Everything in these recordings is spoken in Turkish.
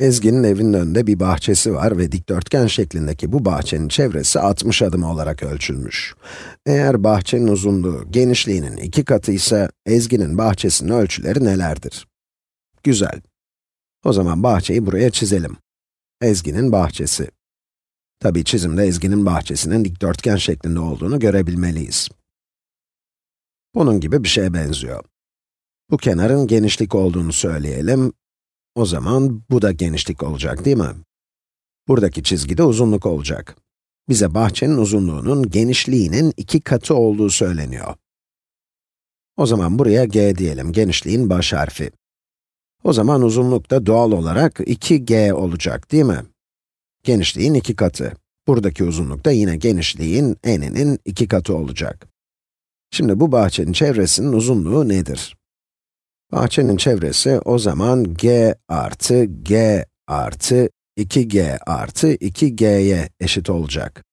Ezgi'nin evinin önünde bir bahçesi var ve dikdörtgen şeklindeki bu bahçenin çevresi 60 adım olarak ölçülmüş. Eğer bahçenin uzunluğu genişliğinin iki katı ise Ezgi'nin bahçesinin ölçüleri nelerdir? Güzel. O zaman bahçeyi buraya çizelim. Ezgi'nin bahçesi. Tabii çizimde Ezgi'nin bahçesinin dikdörtgen şeklinde olduğunu görebilmeliyiz. Bunun gibi bir şeye benziyor. Bu kenarın genişlik olduğunu söyleyelim. O zaman bu da genişlik olacak değil mi? Buradaki çizgi de uzunluk olacak. Bize bahçenin uzunluğunun genişliğinin iki katı olduğu söyleniyor. O zaman buraya g diyelim, genişliğin baş harfi. O zaman uzunluk da doğal olarak 2g olacak değil mi? Genişliğin iki katı. Buradaki uzunluk da yine genişliğin n'inin iki katı olacak. Şimdi bu bahçenin çevresinin uzunluğu nedir? Bahçenin çevresi o zaman g artı g artı 2g artı 2g'ye eşit olacak.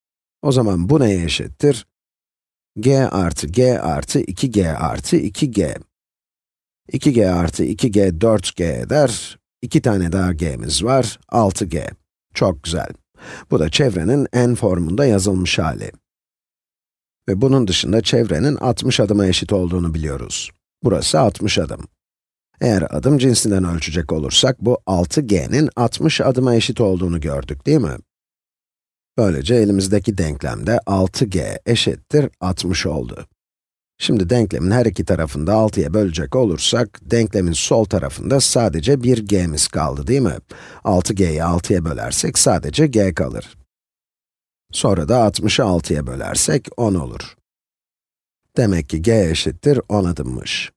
O zaman bu neye eşittir? g artı g artı 2g artı 2g. 2g artı 2g 4g eder. 2 tane daha g'miz var, 6g. Çok güzel. Bu da çevrenin n formunda yazılmış hali. Ve bunun dışında çevrenin 60 adıma eşit olduğunu biliyoruz. Burası 60 adım. Eğer adım cinsinden ölçecek olursak, bu 6g'nin 60 adıma eşit olduğunu gördük, değil mi? Böylece elimizdeki denklemde 6g eşittir 60 oldu. Şimdi denklemin her iki tarafında 6'ya bölecek olursak, denklemin sol tarafında sadece bir g'miz kaldı, değil mi? 6g'yi 6'ya bölersek sadece g kalır. Sonra da 60'ı 6'ya bölersek 10 olur. Demek ki g eşittir 10 adımmış.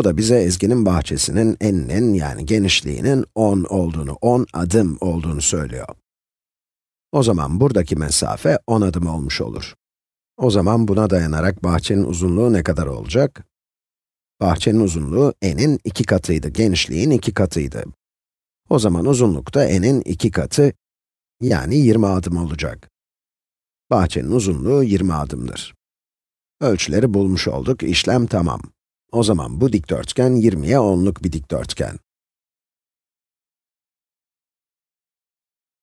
Bu da bize Ezgi'nin bahçesinin eninin yani genişliğinin 10 olduğunu, 10 adım olduğunu söylüyor. O zaman buradaki mesafe 10 adım olmuş olur. O zaman buna dayanarak bahçenin uzunluğu ne kadar olacak? Bahçenin uzunluğu n'in iki katıydı, genişliğin iki katıydı. O zaman uzunluk da n'in iki katı, yani 20 adım olacak. Bahçenin uzunluğu 20 adımdır. Ölçüleri bulmuş olduk, işlem tamam. O zaman bu dikdörtgen 20'ye 10'luk bir dikdörtgen.